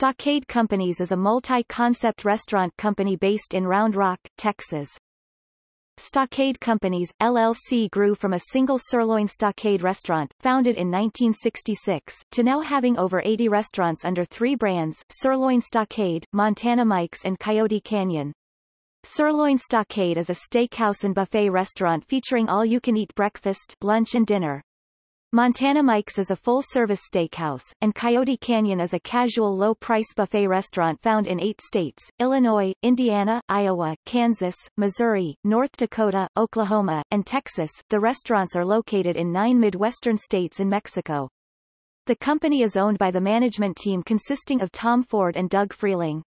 Stockade Companies is a multi-concept restaurant company based in Round Rock, Texas. Stockade Companies, LLC grew from a single sirloin stockade restaurant, founded in 1966, to now having over 80 restaurants under three brands, Sirloin Stockade, Montana Mike's and Coyote Canyon. Sirloin Stockade is a steakhouse and buffet restaurant featuring all-you-can-eat breakfast, lunch and dinner. Montana Mike's is a full-service steakhouse, and Coyote Canyon is a casual low-price buffet restaurant found in eight states, Illinois, Indiana, Iowa, Kansas, Missouri, North Dakota, Oklahoma, and Texas. The restaurants are located in nine Midwestern states and Mexico. The company is owned by the management team consisting of Tom Ford and Doug Freeling.